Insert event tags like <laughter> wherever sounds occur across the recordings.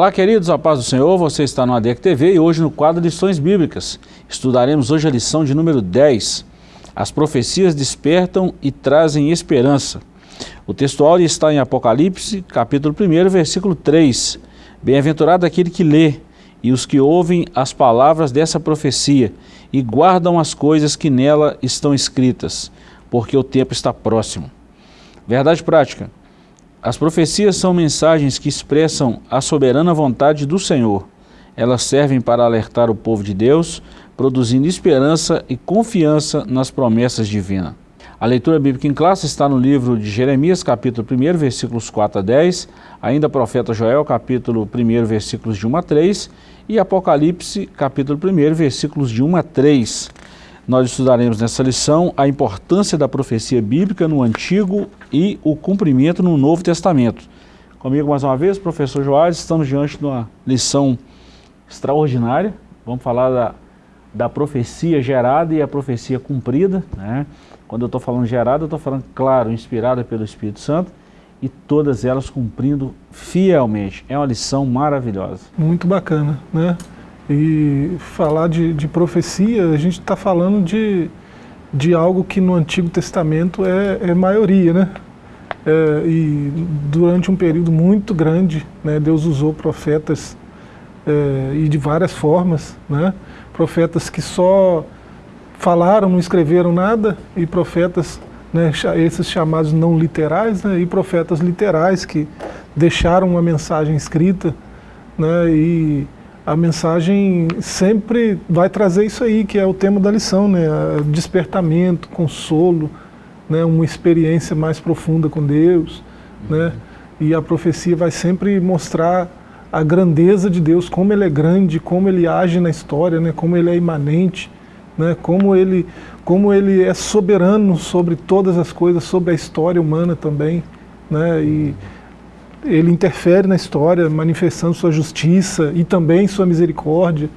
Olá queridos, a paz do Senhor, você está no ADEC TV e hoje no quadro Lições Bíblicas. Estudaremos hoje a lição de número 10. As profecias despertam e trazem esperança. O textual está em Apocalipse, capítulo 1, versículo 3. Bem-aventurado aquele que lê e os que ouvem as palavras dessa profecia e guardam as coisas que nela estão escritas, porque o tempo está próximo. Verdade prática. As profecias são mensagens que expressam a soberana vontade do Senhor. Elas servem para alertar o povo de Deus, produzindo esperança e confiança nas promessas divinas. A leitura bíblica em classe está no livro de Jeremias, capítulo 1, versículos 4 a 10, ainda profeta Joel, capítulo 1, versículos de 1 a 3, e Apocalipse, capítulo 1, versículos de 1 a 3. Nós estudaremos nessa lição a importância da profecia bíblica no Antigo e o cumprimento no Novo Testamento. Comigo mais uma vez, professor Joás, estamos diante de uma lição extraordinária. Vamos falar da, da profecia gerada e a profecia cumprida. Né? Quando eu estou falando gerada, eu estou falando, claro, inspirada pelo Espírito Santo e todas elas cumprindo fielmente. É uma lição maravilhosa. Muito bacana, né? E falar de, de profecia, a gente está falando de, de algo que no Antigo Testamento é, é maioria, né? É, e durante um período muito grande, né, Deus usou profetas é, e de várias formas, né? Profetas que só falaram, não escreveram nada, e profetas, né, esses chamados não literais, né, e profetas literais que deixaram uma mensagem escrita, né, e a mensagem sempre vai trazer isso aí, que é o tema da lição, né? Despertamento, consolo, né? uma experiência mais profunda com Deus, uhum. né? E a profecia vai sempre mostrar a grandeza de Deus, como Ele é grande, como Ele age na história, né? Como Ele é imanente, né? Como Ele, como Ele é soberano sobre todas as coisas, sobre a história humana também, né? E, ele interfere na história, manifestando sua justiça e também sua misericórdia.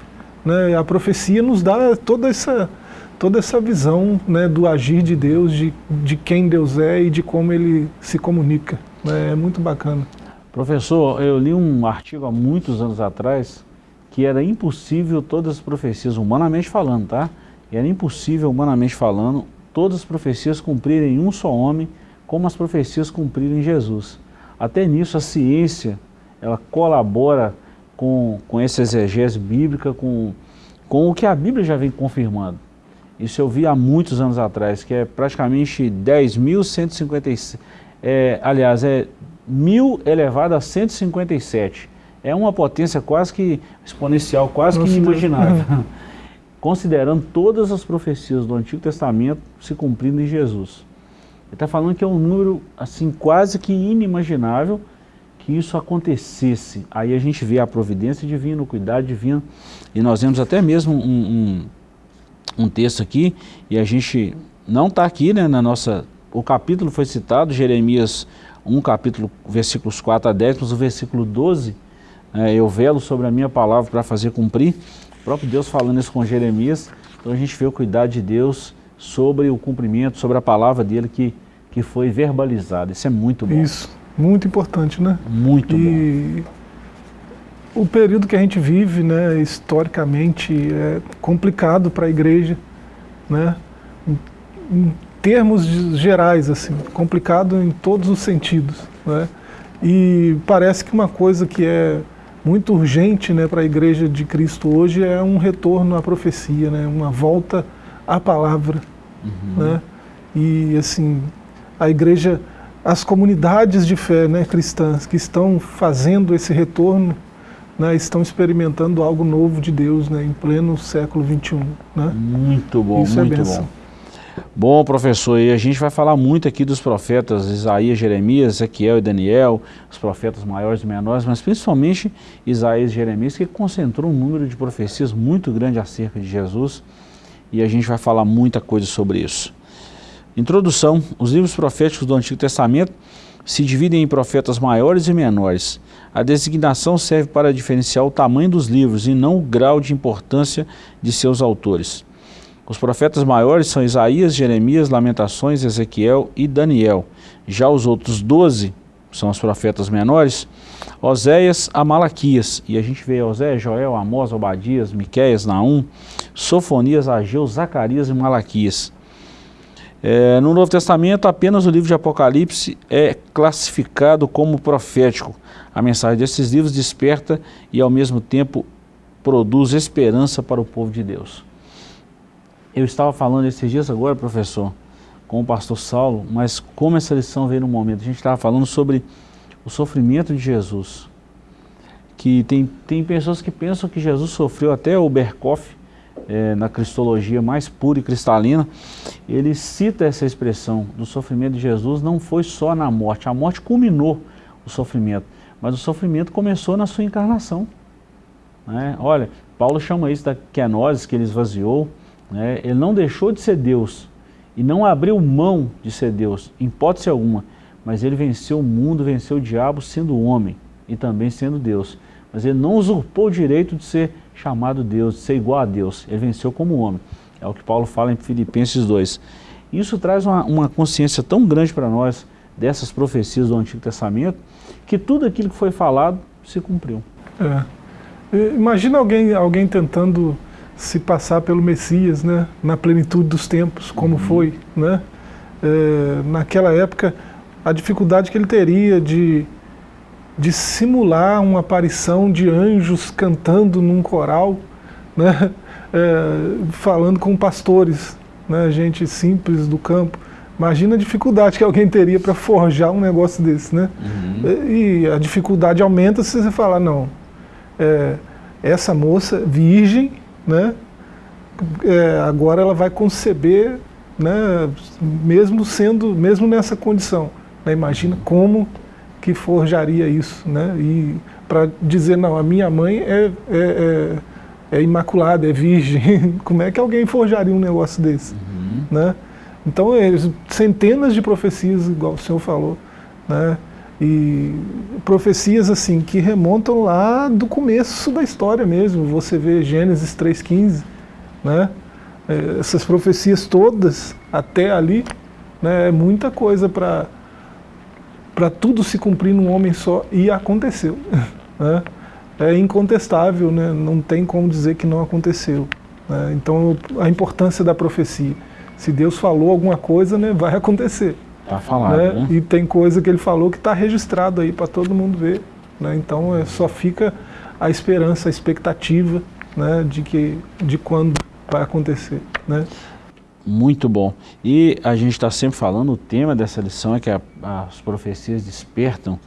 Né? A profecia nos dá toda essa, toda essa visão né, do agir de Deus, de, de quem Deus é e de como ele se comunica. Né? É muito bacana. Professor, eu li um artigo há muitos anos atrás que era impossível todas as profecias, humanamente falando, tá? Era impossível, humanamente falando, todas as profecias cumprirem um só homem, como as profecias cumprirem Jesus. Até nisso a ciência, ela colabora com, com essa exegese bíblica, com, com o que a Bíblia já vem confirmando. Isso eu vi há muitos anos atrás, que é praticamente 10.157, é, aliás, é 1.000 elevado a 157. É uma potência quase que exponencial, quase que inimaginável. <laughs> Considerando todas as profecias do Antigo Testamento se cumprindo em Jesus. Ele está falando que é um número assim quase que inimaginável que isso acontecesse. Aí a gente vê a providência divina, o cuidado divino, e nós vemos até mesmo um, um, um texto aqui, e a gente não está aqui né, na nossa... O capítulo foi citado, Jeremias 1, capítulo, versículos 4 a 10, mas o versículo 12, é, eu velo sobre a minha palavra para fazer cumprir, o próprio Deus falando isso com Jeremias, então a gente vê o cuidado de Deus sobre o cumprimento, sobre a palavra dele que que foi verbalizado. Isso é muito bom. Isso, muito importante, né? Muito e bom. O período que a gente vive, né, historicamente, é complicado para a igreja, né? Em, em termos gerais, assim, complicado em todos os sentidos, né? E parece que uma coisa que é muito urgente né, para a igreja de Cristo hoje é um retorno à profecia, né, uma volta à palavra. Uhum. Né? E assim, a igreja, as comunidades de fé né, cristãs que estão fazendo esse retorno, né, estão experimentando algo novo de Deus né, em pleno século XXI. Né? Muito bom, Isso é muito é bom. Bom, professor, e a gente vai falar muito aqui dos profetas Isaías, Jeremias, Ezequiel e Daniel, os profetas maiores e menores, mas principalmente Isaías e Jeremias, que concentrou um número de profecias muito grande acerca de Jesus, e a gente vai falar muita coisa sobre isso. Introdução. Os livros proféticos do Antigo Testamento se dividem em profetas maiores e menores. A designação serve para diferenciar o tamanho dos livros e não o grau de importância de seus autores. Os profetas maiores são Isaías, Jeremias, Lamentações, Ezequiel e Daniel. Já os outros doze são os profetas menores, Oséias a Malaquias, e a gente vê Oséias, Joel, Amós, Obadias, Miqueias, Naum, Sofonias, Ageu, Zacarias e Malaquias. É, no Novo Testamento, apenas o livro de Apocalipse é classificado como profético. A mensagem desses livros desperta e, ao mesmo tempo, produz esperança para o povo de Deus. Eu estava falando esses dias agora, professor, com o pastor Saulo, mas como essa lição veio no momento. A gente estava falando sobre o sofrimento de Jesus. Que tem, tem pessoas que pensam que Jesus sofreu até o Berkoff, é, na cristologia mais pura e cristalina, ele cita essa expressão do sofrimento de Jesus não foi só na morte, a morte culminou o sofrimento, mas o sofrimento começou na sua encarnação. Né? Olha, Paulo chama isso da kenosis, que ele esvaziou, né? ele não deixou de ser Deus e não abriu mão de ser Deus, em hipótese alguma, mas ele venceu o mundo, venceu o diabo sendo homem e também sendo Deus. Mas ele não usurpou o direito de ser chamado Deus, de ser igual a Deus. Ele venceu como homem. É o que Paulo fala em Filipenses 2. Isso traz uma, uma consciência tão grande para nós dessas profecias do Antigo Testamento, que tudo aquilo que foi falado se cumpriu. É. Imagina alguém, alguém tentando se passar pelo Messias, né? na plenitude dos tempos, como uhum. foi. Né? É, naquela época, a dificuldade que ele teria de de simular uma aparição de anjos cantando num coral, né? <laughs> É, falando com pastores, né? gente simples do campo. Imagina a dificuldade que alguém teria para forjar um negócio desse, né? Uhum. E a dificuldade aumenta se você falar, não, é, essa moça virgem, né? É, agora ela vai conceber, né? Mesmo sendo, mesmo nessa condição. Né? Imagina como que forjaria isso, né? E para dizer, não, a minha mãe é, é, é, é, imaculada, é virgem. <laughs> Como é que alguém forjaria um negócio desse? Uhum. Né? Então, é, centenas de profecias, igual o senhor falou, né? E profecias assim que remontam lá do começo da história mesmo. Você vê Gênesis 3,15, né? É, essas profecias todas até ali, né? É muita coisa para para tudo se cumprir num homem só, e aconteceu. <laughs> Né? É incontestável, né? não tem como dizer que não aconteceu. Né? Então, a importância da profecia. Se Deus falou alguma coisa, né, vai acontecer. Está falado, né? né? E tem coisa que ele falou que está registrado aí para todo mundo ver. Né? Então, é, só fica a esperança, a expectativa né, de, que, de quando vai acontecer. Né? Muito bom. E a gente está sempre falando, o tema dessa lição é que a, as profecias despertam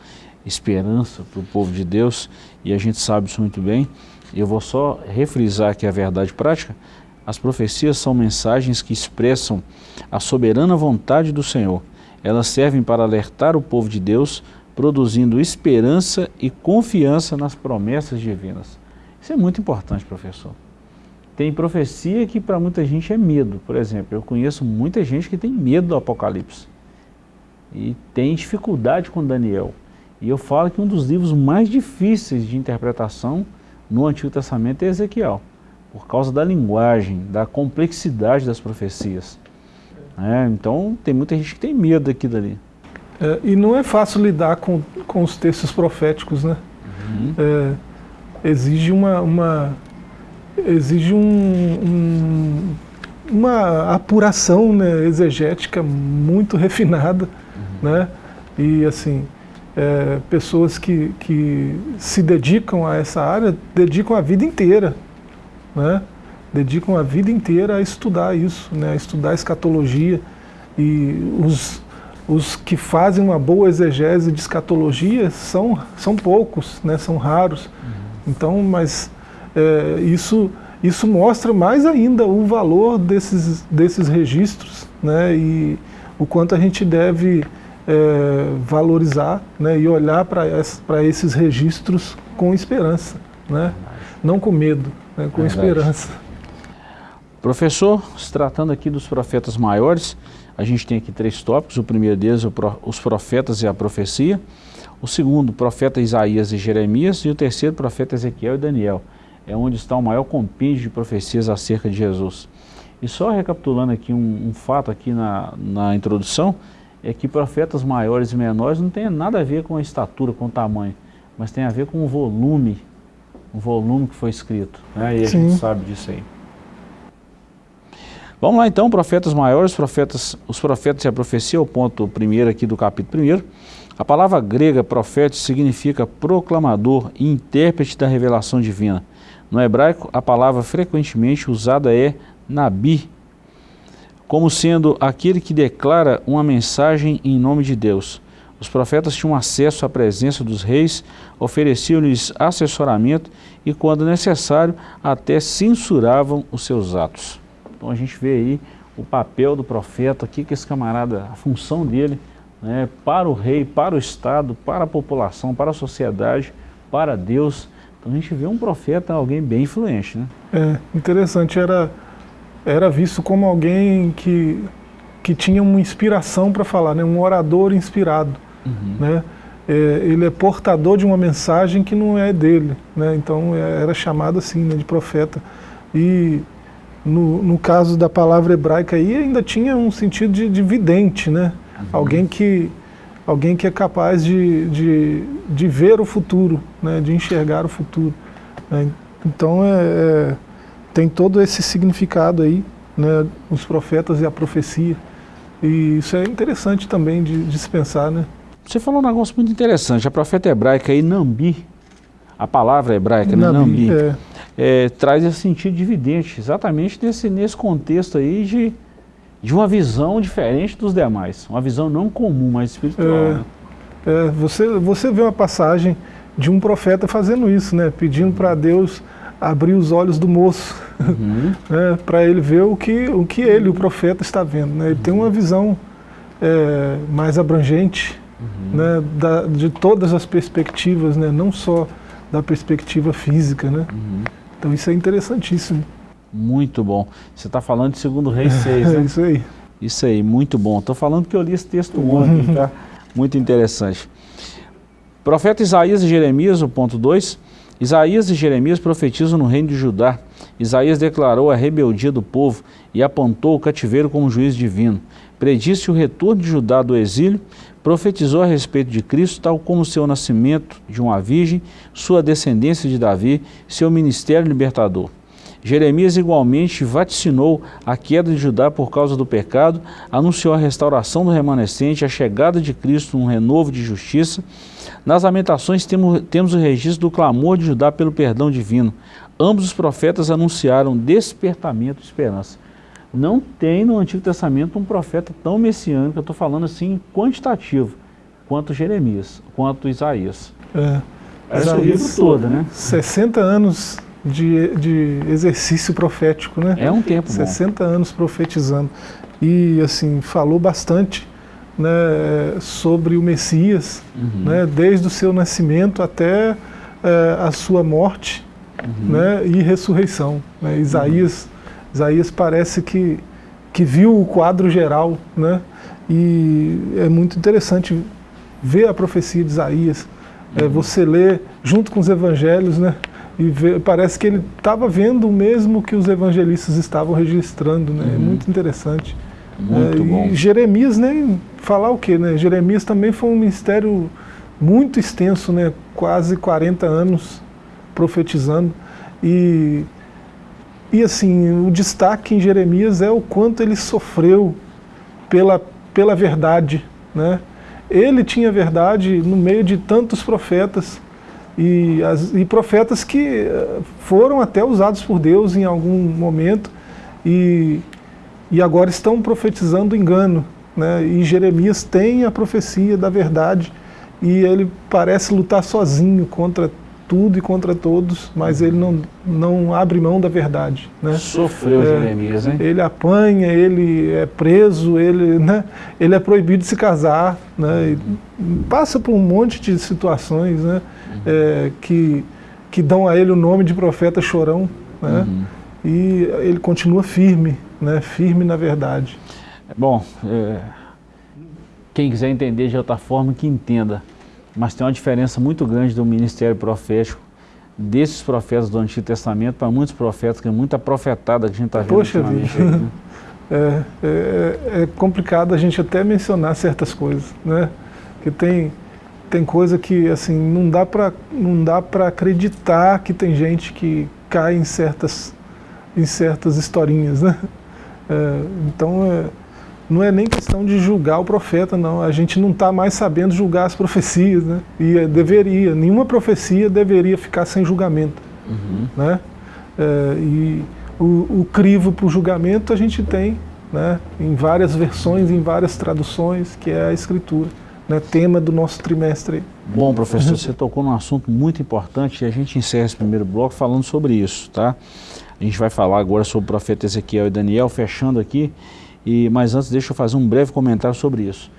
esperança para o povo de Deus, e a gente sabe isso muito bem. Eu vou só refrisar que a verdade prática, as profecias são mensagens que expressam a soberana vontade do Senhor. Elas servem para alertar o povo de Deus, produzindo esperança e confiança nas promessas divinas. Isso é muito importante, professor. Tem profecia que para muita gente é medo. Por exemplo, eu conheço muita gente que tem medo do Apocalipse. E tem dificuldade com Daniel. E eu falo que um dos livros mais difíceis de interpretação no Antigo Testamento é Ezequiel. Por causa da linguagem, da complexidade das profecias. É, então tem muita gente que tem medo aqui dali. É, e não é fácil lidar com, com os textos proféticos, né? Uhum. É, exige uma, uma exige um, um, uma apuração né, exegética muito refinada, uhum. né? E assim, é, pessoas que, que se dedicam a essa área, dedicam a vida inteira, né? Dedicam a vida inteira a estudar isso, né? A estudar a escatologia e os, os que fazem uma boa exegese de escatologia são, são poucos, né? São raros. Uhum. Então, mas é, isso, isso mostra mais ainda o valor desses, desses registros né, e o quanto a gente deve é, valorizar né, e olhar para esses registros com esperança, né, não com medo, né, com esperança. Professor, se tratando aqui dos profetas maiores, a gente tem aqui três tópicos. O primeiro deles, os profetas e a profecia. O segundo, profeta Isaías e Jeremias. E o terceiro, profeta Ezequiel e Daniel é onde está o maior compêndio de profecias acerca de Jesus. E só recapitulando aqui um, um fato aqui na, na introdução, é que profetas maiores e menores não tem nada a ver com a estatura, com o tamanho, mas tem a ver com o volume, o volume que foi escrito. Né? E a Sim. gente sabe disso aí. Vamos lá então, profetas maiores, profetas, os profetas e a profecia, o ponto primeiro aqui do capítulo primeiro. A palavra grega profeta significa proclamador e intérprete da revelação divina. No hebraico, a palavra frequentemente usada é nabi, como sendo aquele que declara uma mensagem em nome de Deus. Os profetas tinham acesso à presença dos reis, ofereciam-lhes assessoramento e, quando necessário, até censuravam os seus atos. Então a gente vê aí o papel do profeta, o que esse camarada, a função dele, né, para o rei, para o Estado, para a população, para a sociedade, para Deus. A gente vê um profeta, alguém bem influente. Né? É, interessante, era, era visto como alguém que, que tinha uma inspiração para falar, né, um orador inspirado. Uhum. Né? É, ele é portador de uma mensagem que não é dele, né? então é, era chamado assim, né, de profeta. E no, no caso da palavra hebraica aí ainda tinha um sentido de, de vidente, né? Uhum. Alguém, que, alguém que é capaz de, de, de ver o futuro, né? de enxergar o futuro. Né? Então é, é, tem todo esse significado aí, né? os profetas e a profecia. E isso é interessante também de, de se pensar, né? Você falou um negócio muito interessante, a profeta hebraica aí, Nambi, a palavra hebraica, né? Nambi, Nambi. É é, traz esse sentido dividente, exatamente nesse, nesse contexto aí de, de uma visão diferente dos demais, uma visão não comum, mas espiritual. É, né? é, você, você vê uma passagem de um profeta fazendo isso, né, pedindo para Deus abrir os olhos do moço, uhum. <laughs> né, para ele ver o que, o que ele, o profeta, está vendo. Né? Ele uhum. tem uma visão é, mais abrangente uhum. né, da, de todas as perspectivas, né, não só da perspectiva física. Né? Uhum. Então isso é interessantíssimo. Muito bom. Você está falando de segundo rei 6, né? <laughs> É isso aí. Isso aí, muito bom. Estou falando que eu li esse texto ontem, tá? Muito interessante. Profeta Isaías e Jeremias, o ponto 2. Isaías e Jeremias profetizam no reino de Judá. Isaías declarou a rebeldia do povo e apontou o cativeiro como juiz divino. Predisse o retorno de Judá do exílio, profetizou a respeito de Cristo, tal como seu nascimento de uma virgem, sua descendência de Davi, seu ministério libertador. Jeremias igualmente vaticinou a queda de Judá por causa do pecado, anunciou a restauração do remanescente, a chegada de Cristo, um renovo de justiça. Nas lamentações temos, temos o registro do clamor de Judá pelo perdão divino. Ambos os profetas anunciaram despertamento de esperança. Não tem no Antigo Testamento um profeta tão messiânico, eu estou falando assim quantitativo, quanto Jeremias, quanto Isaías. É. Essa o livro todo, né? 60 anos de, de exercício profético, né? É um tempo 60 bom. anos profetizando. E, assim, falou bastante né, sobre o Messias, uhum. né, desde o seu nascimento até é, a sua morte uhum. né, e ressurreição. Né? Isaías uhum. Isaías parece que, que viu o quadro geral, né? E é muito interessante ver a profecia de Isaías, é, uhum. é, você lê junto com os evangelhos, né? E parece que ele estava vendo o mesmo que os evangelistas estavam registrando, né? É uhum. Muito interessante. Muito é, bom. E Jeremias, nem falar o quê, né? Jeremias também foi um ministério muito extenso, né? Quase 40 anos profetizando. E e assim, o destaque em Jeremias é o quanto ele sofreu pela, pela verdade. Né? Ele tinha verdade no meio de tantos profetas, e, as, e profetas que eh, foram até usados por Deus em algum momento, e, e agora estão profetizando engano. Né? E Jeremias tem a profecia da verdade, e ele parece lutar sozinho contra tudo e contra todos, mas ele não, não abre mão da verdade. Né? Sofreu é, Jeremias, hein? Ele apanha, ele é preso, ele, né, ele é proibido de se casar, né, passa por um monte de situações né, uhum. É, que, que dão a ele o nome de profeta chorão, né, uhum. e ele continua firme, né, firme na verdade. Bom, é, quem quiser entender de outra forma, que entenda mas tem uma diferença muito grande do ministério profético desses profetas do Antigo Testamento para muitos profetas, que é muita profetada que a gente está vendo Poxa vida. Né? <laughs> é, é, é, complicado a gente até mencionar certas coisas, né? Que tem tem coisa que assim não dá para não dá para acreditar que tem gente que cai em certas em certas historinhas, né? <laughs> É, então é, não é nem questão de julgar o profeta, não. A gente não está mais sabendo julgar as profecias, né? E é, deveria, nenhuma profecia deveria ficar sem julgamento, uhum. né? É, e o, o crivo para o julgamento a gente tem, né? Em várias versões, em várias traduções, que é a Escritura, né? Tema do nosso trimestre. Bom, professor, você tocou num assunto muito importante e a gente encerra esse primeiro bloco falando sobre isso, tá? A gente vai falar agora sobre o profeta Ezequiel e Daniel, fechando aqui. E, mas antes, deixa eu fazer um breve comentário sobre isso.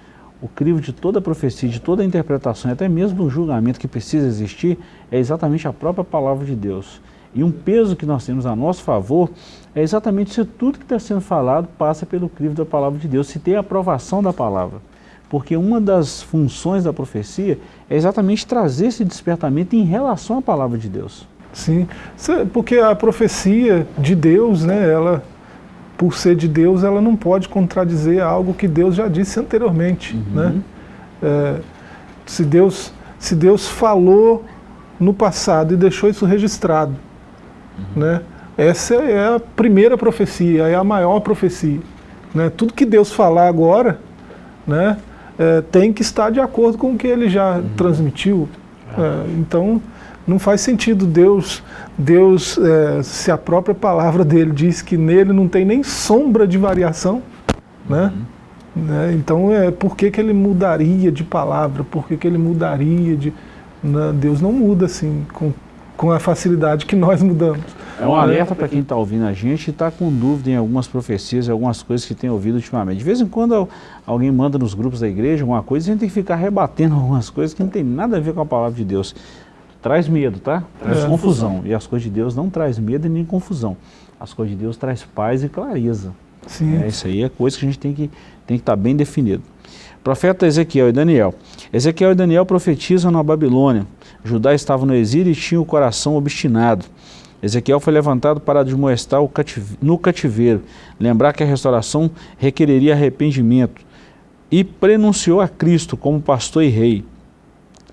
O crivo de toda profecia, de toda interpretação, até mesmo do julgamento que precisa existir, é exatamente a própria palavra de Deus. E um peso que nós temos a nosso favor é exatamente se tudo que está sendo falado passa pelo crivo da palavra de Deus, se tem a aprovação da palavra. Porque uma das funções da profecia é exatamente trazer esse despertamento em relação à palavra de Deus. Sim, porque a profecia de Deus, né, ela por ser de Deus, ela não pode contradizer algo que Deus já disse anteriormente. Uhum. Né? É, se, Deus, se Deus falou no passado e deixou isso registrado, uhum. né? essa é a primeira profecia, é a maior profecia. Né? Tudo que Deus falar agora né, é, tem que estar de acordo com o que ele já uhum. transmitiu. É, então, não faz sentido Deus, Deus é, se a própria palavra dele diz que nele não tem nem sombra de variação, né? Uhum. né? Então, é, por que, que ele mudaria de palavra? Por que, que ele mudaria de... Né? Deus não muda assim, com, com a facilidade que nós mudamos. É um alerta para quem está ouvindo a gente e está com dúvida em algumas profecias, algumas coisas que tem ouvido ultimamente. De vez em quando alguém manda nos grupos da igreja alguma coisa, a gente tem que ficar rebatendo <laughs> algumas coisas que não tem nada a ver com a palavra de Deus traz medo, tá? Traz é. confusão. E as coisas de Deus não traz medo e nem confusão. As coisas de Deus traz paz e clareza. Sim. É, isso aí é coisa que a gente tem que tem que estar tá bem definido. Profeta Ezequiel e Daniel. Ezequiel e Daniel profetizam na Babilônia. Judá estava no exílio e tinha o coração obstinado. Ezequiel foi levantado para admoestar no cativeiro, lembrar que a restauração requereria arrependimento, e prenunciou a Cristo como pastor e rei.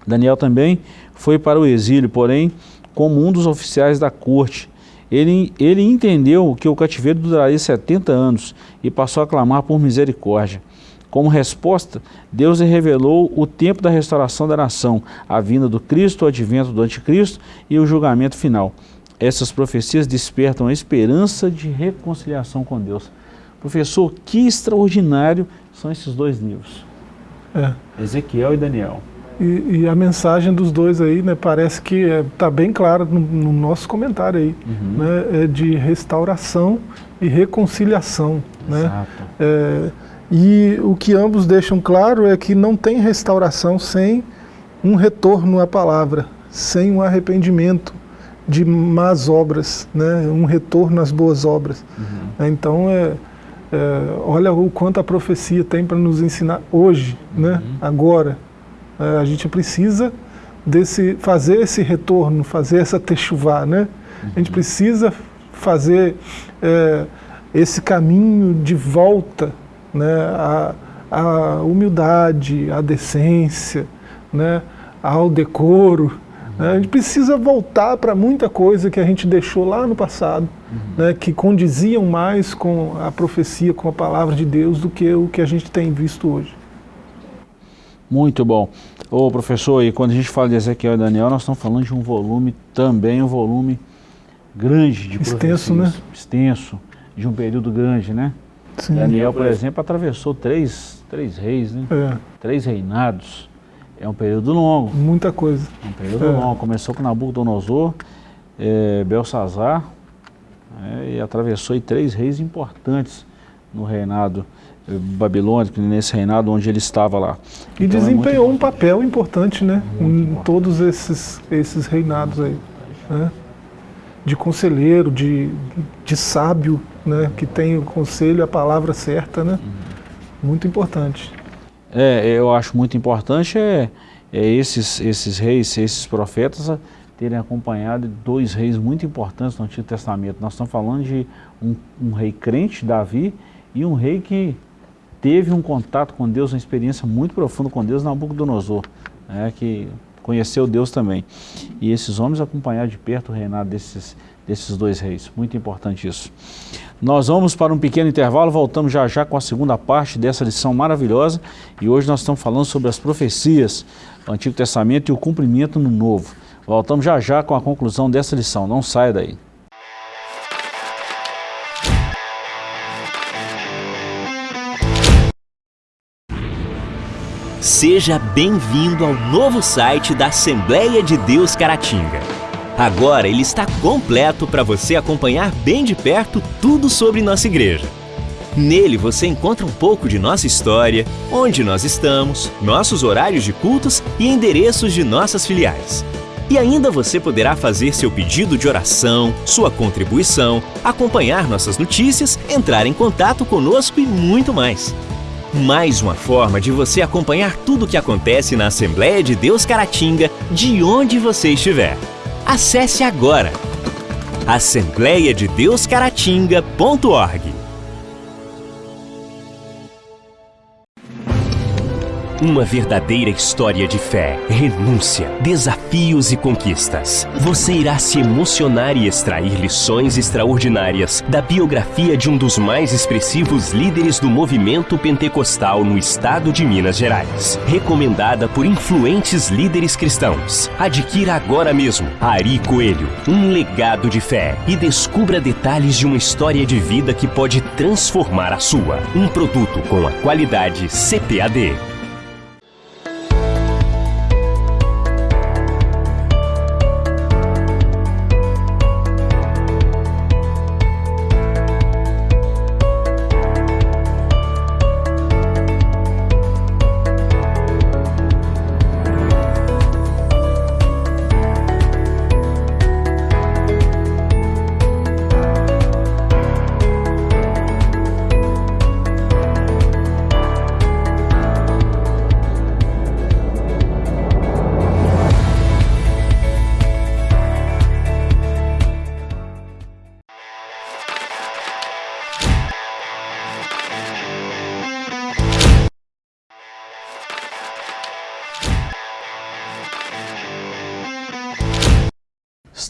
Daniel também foi para o exílio, porém, como um dos oficiais da corte. Ele, ele entendeu que o cativeiro duraria 70 anos e passou a clamar por misericórdia. Como resposta, Deus lhe revelou o tempo da restauração da nação, a vinda do Cristo, o advento do anticristo e o julgamento final. Essas profecias despertam a esperança de reconciliação com Deus. Professor, que extraordinário são esses dois livros. É. Ezequiel e Daniel. E, e, a mensagem dos dois aí, né, parece que está é, tá bem clara no, no, nosso comentário aí, uhum. né, é de restauração e reconciliação. Né? É, e o que ambos deixam claro é que não tem restauração sem um retorno à palavra, sem um arrependimento de más obras, né, um retorno às boas obras. Uhum. Então, é, é, olha o quanto a profecia tem para nos ensinar hoje, né, uhum. né, agora, é, a gente precisa desse, fazer esse retorno, fazer essa techuvá, né? A gente precisa fazer é, esse caminho de volta né, à, à humildade, à decência, né, ao decoro. Né? A gente precisa voltar para muita coisa que a gente deixou lá no passado, uhum. né, que condiziam mais com a profecia, com a palavra de Deus, do que o que a gente tem visto hoje. Muito bom. Ô professor, e quando a gente fala de Ezequiel e Daniel, nós estamos falando de um volume também, um volume grande de Extenso, né? Extenso, de um período grande, né? Sim. Daniel, por exemplo, atravessou três, três reis, né? É. Três reinados. É um período longo. Muita coisa. É um período é. longo. Começou com Nabucodonosor, é, Belsazar, é, e atravessou três reis importantes no reinado babilônico, nesse reinado onde ele estava lá. E então, é desempenhou é um papel importante, né? Muito em importante. todos esses, esses reinados aí. Né? De conselheiro, de, de sábio, né? Que tem o conselho, a palavra certa, né? Uhum. Muito importante. É, eu acho muito importante é, é esses, esses reis, esses profetas terem acompanhado dois reis muito importantes no Antigo Testamento. Nós estamos falando de um, um rei crente, Davi, e um rei que teve um contato com Deus, uma experiência muito profunda com Deus, Nabucodonosor, né, que conheceu Deus também. E esses homens acompanharam de perto o reinado desses, desses dois reis. Muito importante isso. Nós vamos para um pequeno intervalo, voltamos já já com a segunda parte dessa lição maravilhosa. E hoje nós estamos falando sobre as profecias do Antigo Testamento e o cumprimento no Novo. Voltamos já já com a conclusão dessa lição. Não saia daí. Seja bem-vindo ao novo site da Assembleia de Deus Caratinga. Agora ele está completo para você acompanhar bem de perto tudo sobre nossa igreja. Nele você encontra um pouco de nossa história, onde nós estamos, nossos horários de cultos e endereços de nossas filiais. E ainda você poderá fazer seu pedido de oração, sua contribuição, acompanhar nossas notícias, entrar em contato conosco e muito mais. Mais uma forma de você acompanhar tudo o que acontece na Assembleia de Deus Caratinga, de onde você estiver. Acesse agora assembleiadedeuscaratinga.org Uma verdadeira história de fé, renúncia, desafios e conquistas. Você irá se emocionar e extrair lições extraordinárias da biografia de um dos mais expressivos líderes do movimento pentecostal no estado de Minas Gerais. Recomendada por influentes líderes cristãos. Adquira agora mesmo Ari Coelho, um legado de fé e descubra detalhes de uma história de vida que pode transformar a sua. Um produto com a qualidade CPAD.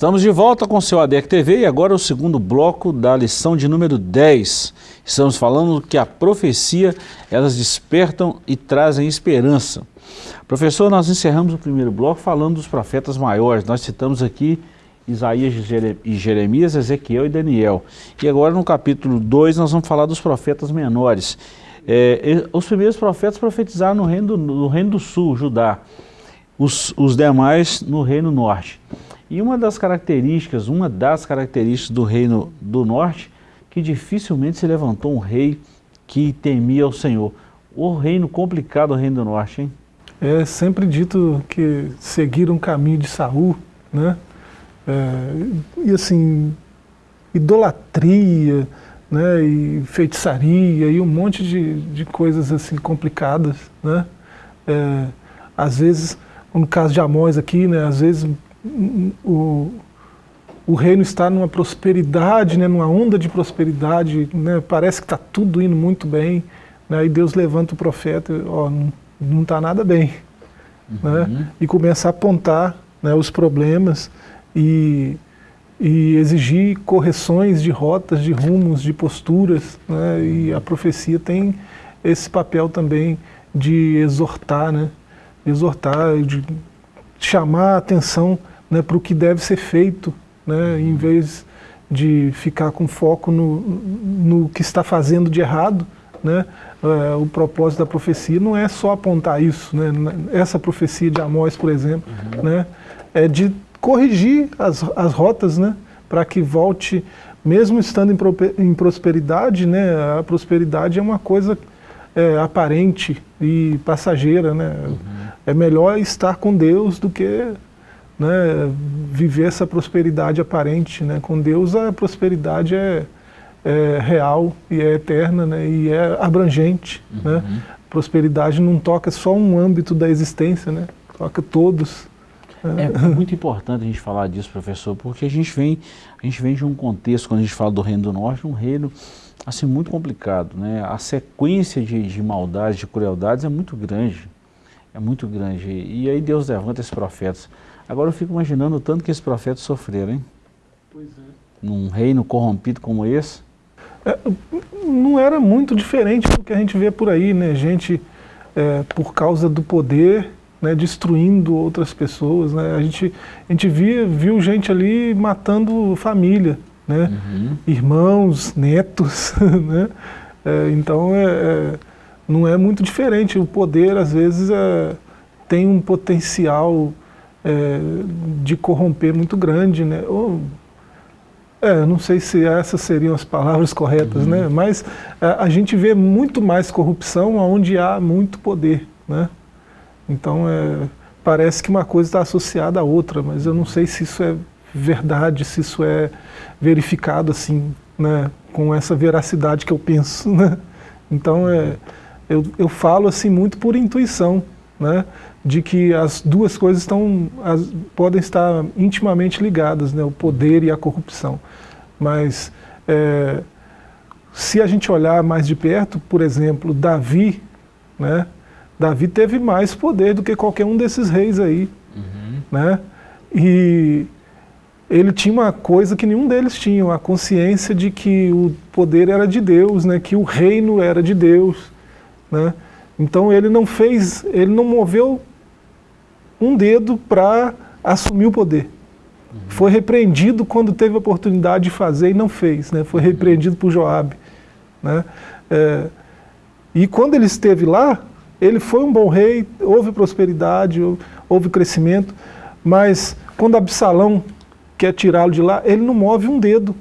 Estamos de volta com o seu ADEC TV e agora o segundo bloco da lição de número 10. Estamos falando que a profecia, elas despertam e trazem esperança. Professor, nós encerramos o primeiro bloco falando dos profetas maiores. Nós citamos aqui Isaías e Jeremias, Ezequiel e Daniel. E agora no capítulo 2 nós vamos falar dos profetas menores. É, os primeiros profetas profetizaram no reino do, no reino do sul, Judá. Os, os demais no reino norte. E uma das características, uma das características do reino do norte, que dificilmente se levantou um rei que temia o Senhor. O reino complicado, o reino do norte, hein? É sempre dito que seguiram o caminho de Saul, né? É, e assim, idolatria, né? E feitiçaria e um monte de, de coisas assim complicadas, né? É, às vezes, no caso de Amós aqui, né? Às vezes o, o reino está numa prosperidade, né, numa onda de prosperidade, né, parece que está tudo indo muito bem, né, e Deus levanta o profeta, ó, não está nada bem, né, uhum. né, e começa a apontar né, os problemas e, e exigir correções de rotas, de rumos, de posturas, né, e a profecia tem esse papel também de exortar, né, exortar, de chamar a atenção né, para o que deve ser feito, né, em vez de ficar com foco no, no que está fazendo de errado. Né, é, o propósito da profecia não é só apontar isso. Né, essa profecia de Amós, por exemplo, uhum. né, é de corrigir as, as rotas né, para que volte, mesmo estando em, em prosperidade, né, a prosperidade é uma coisa é, aparente e passageira. Né? Uhum. É melhor estar com Deus do que né, viver essa prosperidade aparente. Né? Com Deus a prosperidade é, é real e é eterna né, e é abrangente. Né? Uhum. Né? Prosperidade não toca só um âmbito da existência, né? toca todos. Né? É muito importante a gente falar disso, professor, porque a gente vem, a gente vem de um contexto, quando a gente fala do Reino do Norte, um reino assim, muito complicado. Né? A sequência de, de maldades, de crueldades é muito grande. É muito grande. E aí Deus levanta esses profetas. Agora eu fico imaginando o tanto que esses profetas sofreram, hein? Pois é. Num reino corrompido como esse. É, não era muito diferente do que a gente vê por aí, né? Gente, é, por causa do poder, né, destruindo outras pessoas. Né? A gente, a gente via, viu gente ali matando família, né? Uhum. irmãos, netos. <laughs> Né? É, então é, é, não é muito diferente. O poder, às vezes, é, tem um potencial é, de corromper muito grande. Né? Ou, é, não sei se essas seriam as palavras corretas, né? uhum. né? mas a, é, a gente vê muito mais corrupção onde há muito poder. Né? Então, é, parece que uma coisa está associada à outra, mas eu não sei se isso é verdade, se isso é verificado assim, né, com essa veracidade que eu penso. <laughs> Né? Então, é, eu, eu falo assim muito por intuição, né, de que as duas coisas estão, as, podem estar intimamente ligadas, né, o poder e a corrupção. Mas é, se a gente olhar mais de perto, por exemplo, Davi, né, Davi teve mais poder do que qualquer um desses reis aí. Uhum. Né? E ele tinha uma coisa que nenhum deles tinha, a consciência de que o poder era de Deus, né? que o reino era de Deus. Né? Então ele não fez, ele não moveu um dedo para assumir o poder. Uhum. Foi repreendido quando teve a oportunidade de fazer e não fez. Né? Foi repreendido por Joabe. Né? É, e quando ele esteve lá, ele foi um bom rei, houve prosperidade, houve crescimento, mas quando Absalão quer tirá-lo de lá, ele não move um dedo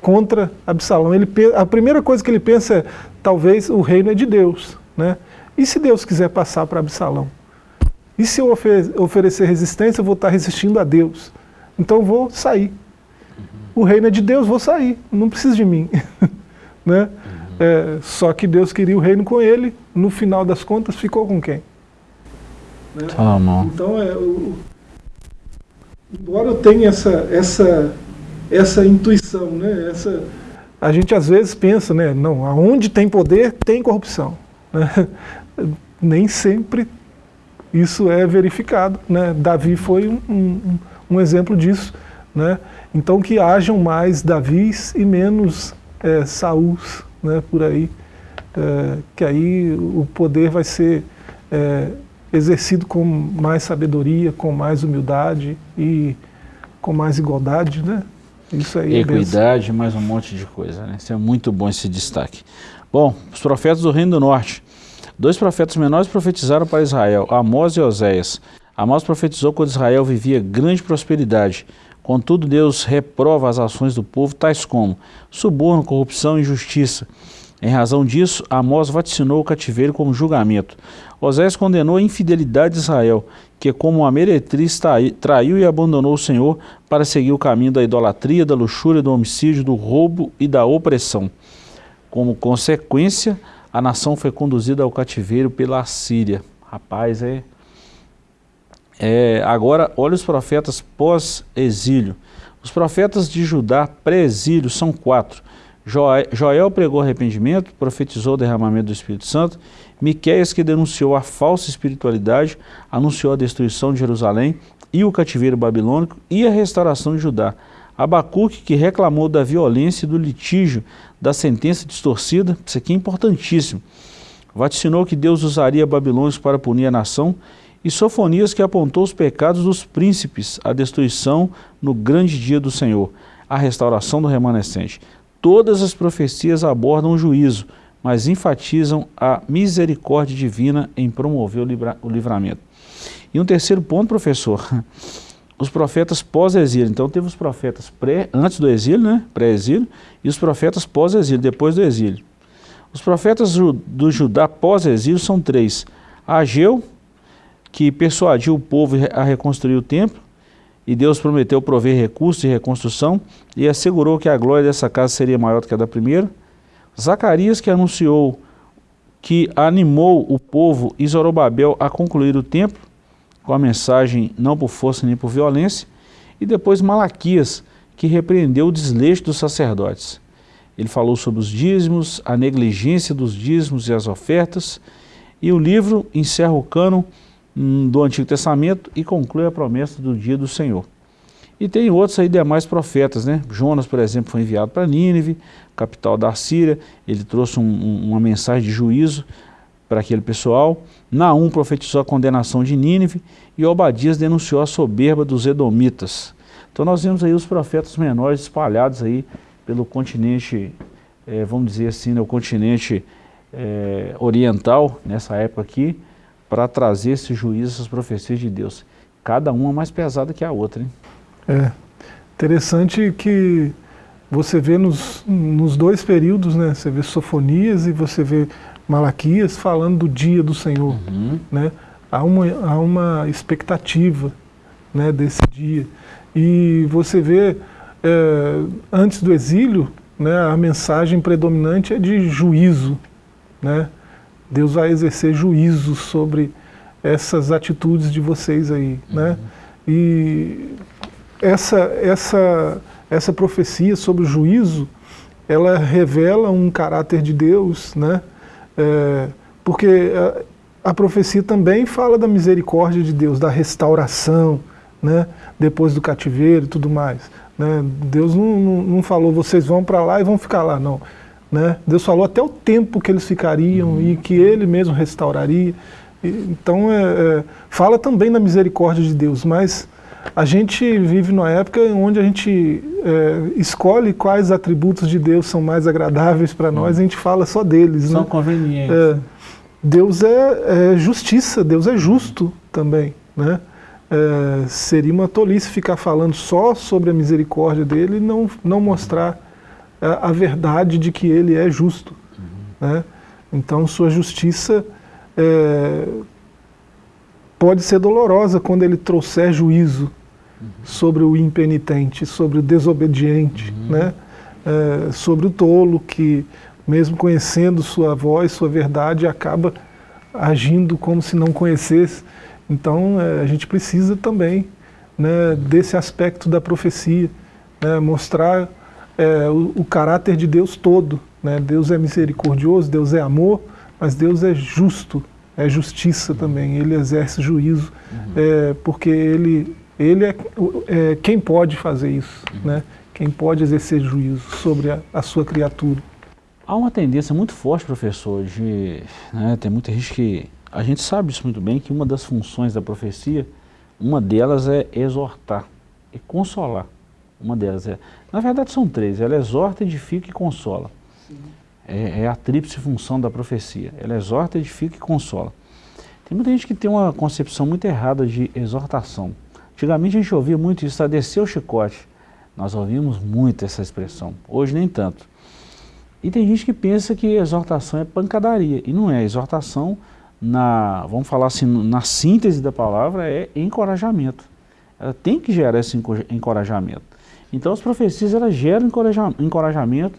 contra Absalão. Ele, a primeira coisa que ele pensa é, talvez o reino é de Deus. Né? E se Deus quiser passar para Absalão? E se eu oferecer resistência, eu vou estar resistindo a Deus. Então eu vou sair. O reino é de Deus, vou sair, não precisa de mim. <laughs> né? É, só que Deus queria o reino com ele, no final das contas ficou com quem? Né? Ah, então, é, o, embora eu tenha essa, essa, essa intuição, né? essa, a gente às vezes pensa, né? não, aonde tem poder, tem corrupção. Né? <laughs> Nem sempre isso é verificado. Né? Davi foi um, um, um exemplo disso. Né? Então que hajam mais Davis e menos é, né, por aí, é, que aí o poder vai ser é, exercido com mais sabedoria, com mais humildade e com mais igualdade, né? Isso aí. É Equidade, mais um monte de coisa, né? Isso é muito bom esse destaque. Bom, os profetas do Reino do Norte. Dois profetas menores profetizaram para Israel, Amós e Oséias. Amós profetizou quando Israel vivia grande prosperidade. Contudo, Deus reprova as ações do povo, tais como suborno, corrupção e injustiça. Em razão disso, Amós vaticinou o cativeiro como julgamento. Osés condenou a infidelidade de Israel, que como uma meretriz traiu e abandonou o Senhor para seguir o caminho da idolatria, da luxúria, do homicídio, do roubo e da opressão. Como consequência, a nação foi conduzida ao cativeiro pela Síria. Rapaz, é é, agora, olha os profetas pós-exílio. Os profetas de Judá pré-exílio são quatro. Joel pregou arrependimento, profetizou o derramamento do Espírito Santo. Miqueias, que denunciou a falsa espiritualidade, anunciou a destruição de Jerusalém e o cativeiro babilônico e a restauração de Judá. Abacuque, que reclamou da violência e do litígio, da sentença distorcida, isso aqui é importantíssimo. Vaticinou que Deus usaria babilônios para punir a nação e Sofonias que apontou os pecados dos príncipes, a destruição no grande dia do Senhor, a restauração do remanescente. Todas as profecias abordam o juízo, mas enfatizam a misericórdia divina em promover o, livra o livramento. E um terceiro ponto, professor, os profetas pós-exílio. Então teve os profetas pré, antes do exílio, né, pré-exílio, e os profetas pós-exílio, depois do exílio. Os profetas do Judá pós-exílio são três. Ageu, que persuadiu o povo a reconstruir o templo, e Deus prometeu prover recursos de reconstrução e assegurou que a glória dessa casa seria maior do que a da primeira. Zacarias, que anunciou que animou o povo e Zorobabel a concluir o templo, com a mensagem não por força nem por violência, e depois Malaquias, que repreendeu o desleixo dos sacerdotes. ele falou sobre os dízimos, a negligência dos dízimos e as ofertas, e o livro encerra o cano hum, do Antigo Testamento e conclui a promessa do dia do Senhor. E tem outros aí demais profetas, né? Jonas, por exemplo, foi enviado para Nínive, capital da Síria, ele trouxe um, um, uma mensagem de juízo para aquele pessoal. Naum profetizou a condenação de Nínive e Obadias denunciou a soberba dos edomitas. Então nós vemos aí os profetas menores espalhados aí pelo continente, é, vamos dizer assim, né, o continente é, oriental, nessa época aqui, para trazer esse juízo, essas profecias de Deus. Cada uma mais pesada que a outra, hein? É, interessante que você vê nos, nos dois períodos, né, você vê Sofonias e você vê Malaquias falando do dia do Senhor. Uhum. Né? Há, uma, há uma expectativa né, desse dia. E você vê, é, antes do exílio, né, a mensagem predominante é de juízo. Né? Deus vai exercer juízo sobre essas atitudes de vocês aí. Uhum. Né? E essa, essa, essa profecia sobre o juízo, ela revela um caráter de Deus, né? É, porque a, a, profecia também fala da misericórdia de Deus, da restauração, né, depois do cativeiro e tudo mais. Né? Deus não, não, não falou, vocês vão para lá e vão ficar lá, não. Né? Deus falou até o tempo que eles ficariam uhum. e que Ele mesmo restauraria. E, então, é, é, fala também da misericórdia de Deus, mas a gente vive numa época onde a gente é, escolhe quais atributos de Deus são mais agradáveis para nós, hum. a gente fala só deles. São né? convenientes. É, Deus é, é, justiça, Deus é justo também. Né? É, seria uma tolice ficar falando só sobre a misericórdia dele e não, não mostrar a, a verdade de que ele é justo. Uhum. Né? Então, sua justiça é, pode ser dolorosa quando ele trouxer juízo uhum. sobre o impenitente, sobre o desobediente, uhum. né? É, sobre o tolo que, mesmo conhecendo sua voz, sua verdade, acaba agindo como se não conhecesse. Então é, a gente precisa também né, desse aspecto da profecia, né, mostrar é, o, o, caráter de Deus todo. Né? Deus é misericordioso, Deus é amor, mas Deus é justo é justiça também, ele exerce juízo, uhum. é, porque ele, ele é, é, quem pode fazer isso, uhum. né? quem pode exercer juízo sobre a, a, sua criatura. Há uma tendência muito forte, professor, de, né, tem muita gente que, a gente sabe isso muito bem, que uma das funções da profecia, uma delas é exortar e consolar. Uma delas é, na verdade são três, ela exorta, edifica e consola. Sim. É, é a tríplice função da profecia. Ela exorta, edifica e consola. Tem muita gente que tem uma concepção muito errada de exortação. Antigamente a gente ouvia muito isso, a descer o chicote. Nós ouvimos muito essa expressão, hoje nem tanto. E tem gente que pensa que exortação é pancadaria, e não é. Exortação, na, vamos falar assim, na síntese da palavra, é encorajamento. Ela tem que gerar esse encorajamento. Então as profecias elas geram encorajamento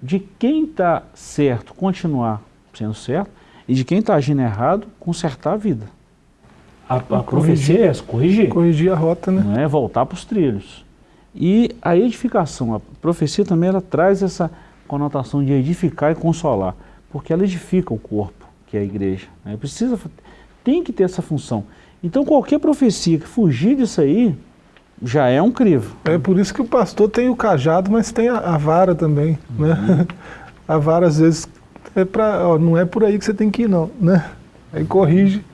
de quem está certo continuar sendo certo e de quem está agindo errado consertar a vida. A, a profecia é corrigir. Corrigir a rota, né? Não é voltar para os trilhos. E a edificação, a profecia também ela traz essa conotação de edificar e consolar, porque ela edifica o corpo, que é a igreja. Né? Precisa, tem que ter essa função. Então qualquer profecia que fugir disso aí, já é um crivo. É por isso que o pastor tem o cajado, mas tem a, a vara também. Uhum. Né? <laughs> A vara, às vezes, é pra, ó, não é por aí que você tem que ir, não. Né? Aí corrige.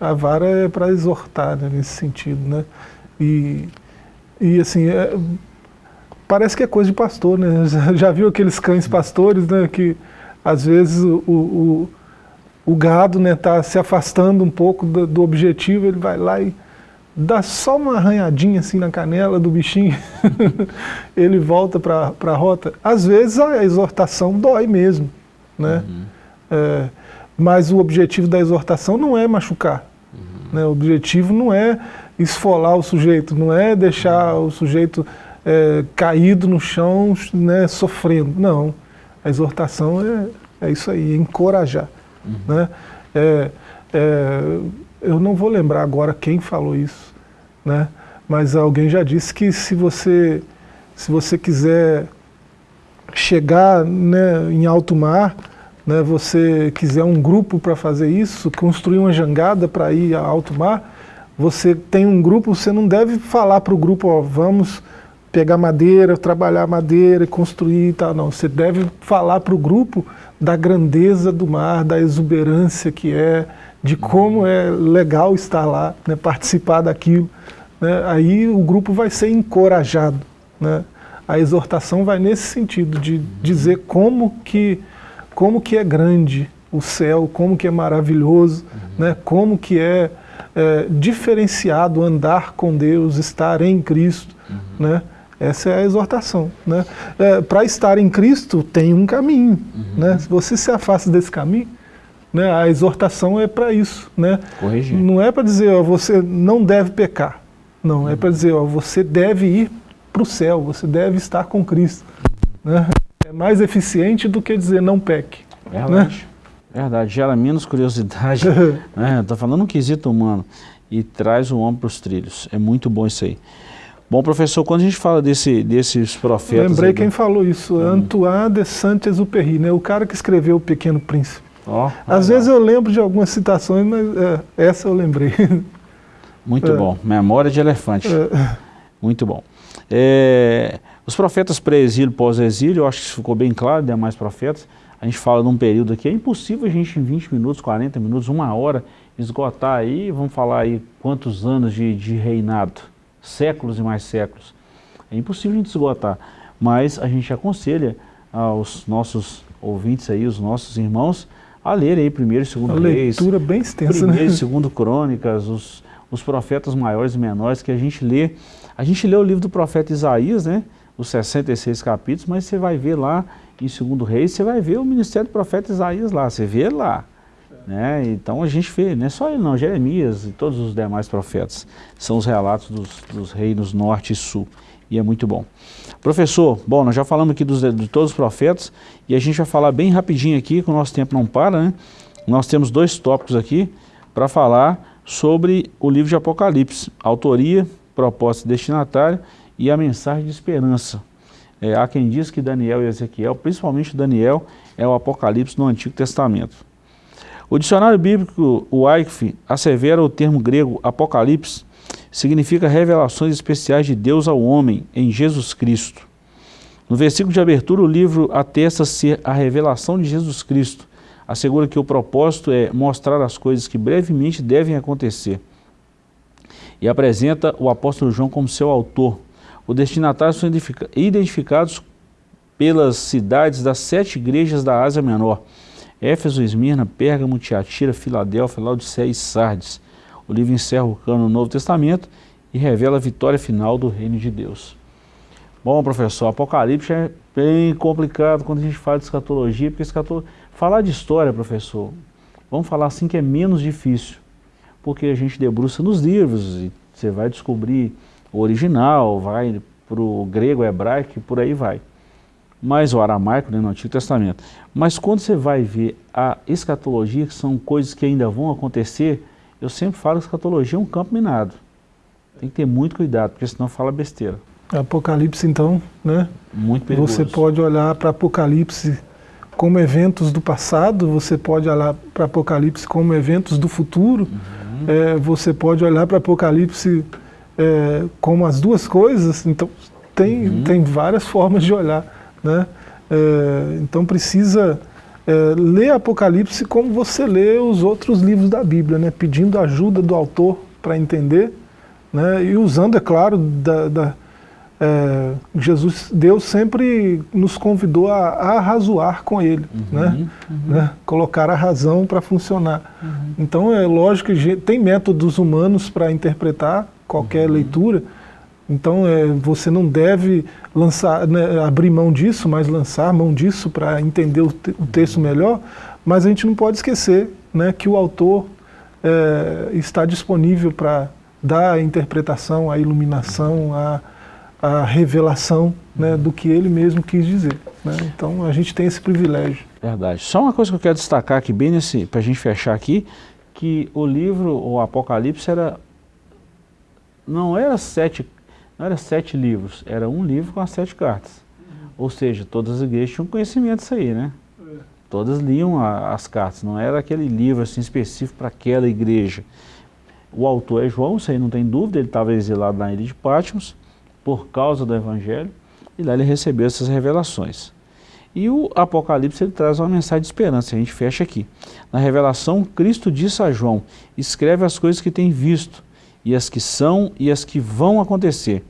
A vara é para exortar, né, nesse sentido. Né? E, e assim, é, parece que é coisa de pastor. Né? <laughs> Já viu aqueles cães pastores né, que, às vezes, o, o, o gado está né, tá se afastando um pouco do, do objetivo, ele vai lá e dá só uma arranhadinha assim na canela do bichinho, <laughs> ele volta para a rota. Às vezes a exortação dói mesmo, né? Uhum. É, mas o objetivo da exortação não é machucar. Uhum. Né? O objetivo não é esfolar o sujeito, não é deixar o sujeito é, caído no chão, né, sofrendo. Não. A exortação é, é isso aí, é encorajar. Uhum. Né? É, é eu não vou lembrar agora quem falou isso, né? mas alguém já disse que se você, se você quiser chegar né, em alto mar, né, você quiser um grupo para fazer isso, construir uma jangada para ir a alto mar, você tem um grupo, você não deve falar para o grupo, ó, vamos pegar madeira, trabalhar madeira, construir e tal, não. Você deve falar para o grupo da grandeza do mar, da exuberância que é, de como é legal estar lá, né, participar daquilo. Né, aí o grupo vai ser encorajado. Né? A exortação vai nesse sentido, de dizer como que, como que é grande o céu, como que é maravilhoso, uhum. né? como que é, é, diferenciado andar com Deus, estar em Cristo. Uhum. Né? Essa é a exortação. Né? É, Para estar em Cristo tem um caminho. Uhum. Né? Se você se afasta desse caminho, né, a exortação é para isso. Né? Corrigir. Não é para dizer, ó, você não deve pecar. Não, é para dizer, ó, você deve ir para o céu, você deve estar com Cristo. Né? É mais eficiente do que dizer não peque. Verdade. Né? Verdade, gera menos curiosidade. <laughs> né? Estou falando um quesito humano. E traz o homem para os trilhos. É muito bom isso aí. Bom, professor, quando a gente fala desse, desses profetas... Lembrei aí, quem falou isso, hum. Antoine de Saint-Exupéry, né? o cara que escreveu O Pequeno Príncipe. Oh, Às vezes eu lembro de algumas citações, mas é, essa eu lembrei. <laughs> Muito é. bom, memória de elefante. É. Muito bom. É, os profetas pré-exílio, pós-exílio, eu acho que isso ficou bem claro, demais profetas. A gente fala num período aqui, é impossível a gente em 20 minutos, 40 minutos, uma hora, esgotar aí, vamos falar aí quantos anos de, de reinado séculos e mais séculos. É impossível a gente esgotar, mas a gente aconselha aos nossos ouvintes aí, os nossos irmãos, a ler aí primeiro e segundo a reis. leitura bem extensa, Primeiro né? e segundo crônicas, os, os profetas maiores e menores que a gente lê. A gente lê o livro do profeta Isaías, né? Os 66 capítulos, mas você vai ver lá em segundo reis, você vai ver o ministério do profeta Isaías lá, você vê lá. Né? Então a gente vê, não é só ele não, Jeremias e todos os demais profetas, são os relatos dos, dos reinos norte e sul, e é muito bom. Professor, bom, nós já falamos aqui dos, de todos os profetas, e a gente vai falar bem rapidinho aqui, que o nosso tempo não para, né? Nós temos dois tópicos aqui para falar sobre o livro de Apocalipse, autoria, propósito destinatário e a mensagem de esperança. É, há quem diz que Daniel e Ezequiel, principalmente Daniel, é o Apocalipse no Antigo Testamento. O dicionário bíblico, Eichf, assevera o termo grego apocalipse, significa revelações especiais de Deus ao homem em Jesus Cristo. No versículo de abertura, o livro atesta ser a revelação de Jesus Cristo. Assegura que o propósito é mostrar as coisas que brevemente devem acontecer. E apresenta o apóstolo João como seu autor. Os destinatários são identificados pelas cidades das sete igrejas da Ásia Menor. Éfeso, Esmirna, Pérgamo, Tiatira, Filadélfia, Laodiceia e Sardes. O livro encerra o cano do Novo Testamento e revela a vitória final do reino de Deus. Bom, professor, Apocalipse é bem complicado quando a gente fala de escatologia, porque escatologia... falar de história, professor, vamos falar assim que é menos difícil, porque a gente debruça nos livros e você vai descobrir o original, vai para o grego, hebraico e por aí vai mas o aramaico né, no Antigo Testamento. Mas quando você vai ver a escatologia, que são coisas que ainda vão acontecer, eu sempre falo que a escatologia é um campo minado. Tem que ter muito cuidado, porque senão fala besteira. Apocalipse, então, né? Muito perigoso. Você pode olhar para Apocalipse como eventos do passado, você pode olhar para Apocalipse como eventos do futuro, uhum. é, você pode olhar para Apocalipse é, como as duas coisas, então tem, uhum. tem várias formas de olhar. Né? É, então precisa é, ler Apocalipse como você lê os outros livros da Bíblia, né? pedindo ajuda do autor para entender, né? e usando, é claro, da, da é, Jesus, Deus sempre nos convidou a, a arrazoar com Ele, uhum, né? Uhum. né? colocar a razão para funcionar. Uhum. Então é lógico que tem métodos humanos para interpretar qualquer uhum. leitura, então é, você não deve lançar, né, abrir mão disso, mas lançar mão disso para entender o, te, o, texto melhor, mas a gente não pode esquecer né, que o autor é, está disponível para dar a interpretação, a iluminação, a, a revelação né, do que ele mesmo quis dizer. Né? Então a gente tem esse privilégio. Verdade. Só uma coisa que eu quero destacar aqui, bem nesse, para a gente fechar aqui, que o livro, o Apocalipse, era, não era sete não era sete livros, era um livro com as sete cartas. Ou seja, todas as igrejas tinham conhecimento disso aí, né? É. Todas liam a, as cartas, não era aquele livro assim, específico para aquela igreja. O autor é João, isso aí não tem dúvida, ele estava exilado na ilha de Patmos, por causa do Evangelho, e lá ele recebeu essas revelações. E o Apocalipse ele traz uma mensagem de esperança, a gente fecha aqui. Na revelação, Cristo disse a João, escreve as coisas que tem visto, e as que são e as que vão acontecer.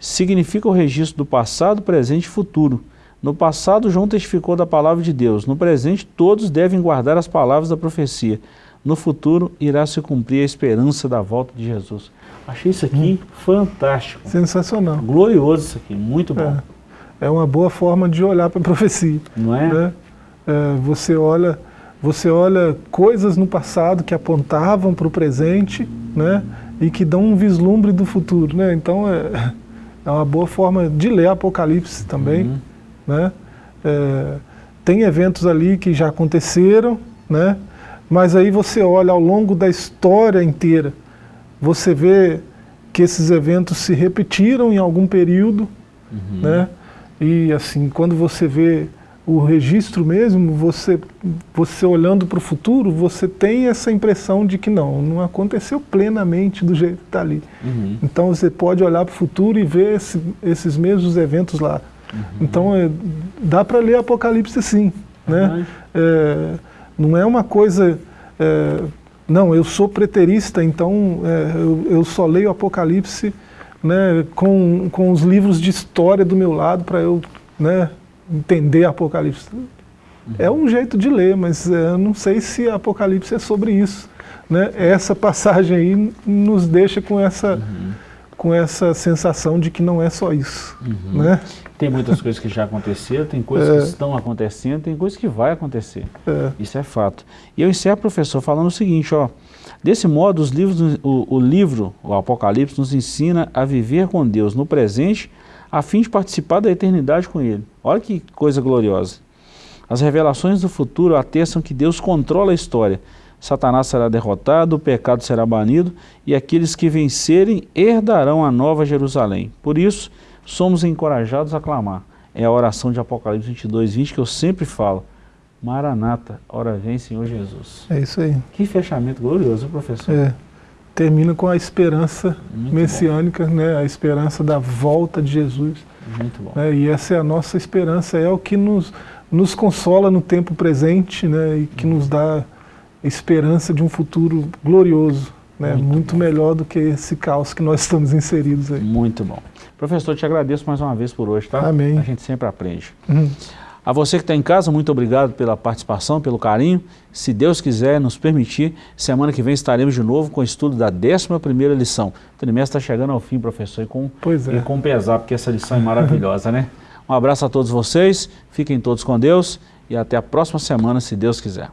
Significa o registro do passado, presente e futuro. No passado, João testificou da palavra de Deus. No presente, todos devem guardar as palavras da profecia. No futuro, irá se cumprir a esperança da volta de Jesus. Achei isso aqui hum. fantástico. Sensacional. Glorioso isso aqui, muito bom. É, é uma boa forma de olhar para a <laughs> profecia. Não é? Né? é? Você olha você olha coisas no passado que apontavam para o presente, né? e que dão um vislumbre do futuro. Né? Então é, <laughs> é uma boa forma de ler Apocalipse também. Uhum. Né? É, tem eventos ali que já aconteceram, né? mas aí você olha ao longo da história inteira, você vê que esses eventos se repetiram em algum período, uhum. né? e assim, quando você vê o registro mesmo, você, você olhando para o futuro, você tem essa impressão de que não, não aconteceu plenamente do jeito que está ali. Uhum. Então você pode olhar para o futuro e ver esse, esses mesmos eventos lá. Uhum. Então é, dá para ler Apocalipse sim. Né? É, não é uma coisa... É, não, eu sou preterista, então é, eu, eu só leio Apocalipse né, com, com os livros de história do meu lado para eu né, entender Apocalipse. Uhum. É um jeito de ler, mas é, eu não sei se Apocalipse é sobre isso. Né? Essa passagem aí nos deixa com essa, uhum. Com essa sensação de que não é só isso. Uhum. Né? Tem muitas coisas que já aconteceram, tem coisas é. que estão acontecendo, tem coisas que vai acontecer. É. Isso é fato. E eu encerro, professor, falando o seguinte, ó, desse modo os livros, o, o livro, o Apocalipse, nos ensina a viver com Deus no presente a fim de participar da eternidade com Ele. Olha que coisa gloriosa. As revelações do futuro atestam que Deus controla a história. Satanás será derrotado, o pecado será banido e aqueles que vencerem herdarão a nova Jerusalém. Por isso, somos encorajados a clamar. É a oração de Apocalipse 22, 20 que eu sempre falo. Maranata, ora vem Senhor Jesus. É isso aí. Que fechamento glorioso, professor. É termina com a esperança Muito messiânica, né, a esperança da volta de Jesus. Muito bom. Né, e essa é a nossa esperança, é o que nos, nos consola no tempo presente né, e que nos dá esperança de um futuro glorioso, né, muito, muito melhor do que esse caos que nós estamos inseridos aí. Muito bom. Professor, te agradeço mais uma vez por hoje, tá? Amém. A gente sempre aprende. Uhum. A você que está em casa, muito obrigado pela participação, pelo carinho. Se Deus quiser nos permitir, semana que vem estaremos de novo com o estudo da 11ª lição. O trimestre está chegando ao fim, professor, e com, é. e com pesar, porque essa lição é maravilhosa, né? <laughs> Um abraço a todos vocês, fiquem todos com Deus e até a próxima semana, se Deus quiser.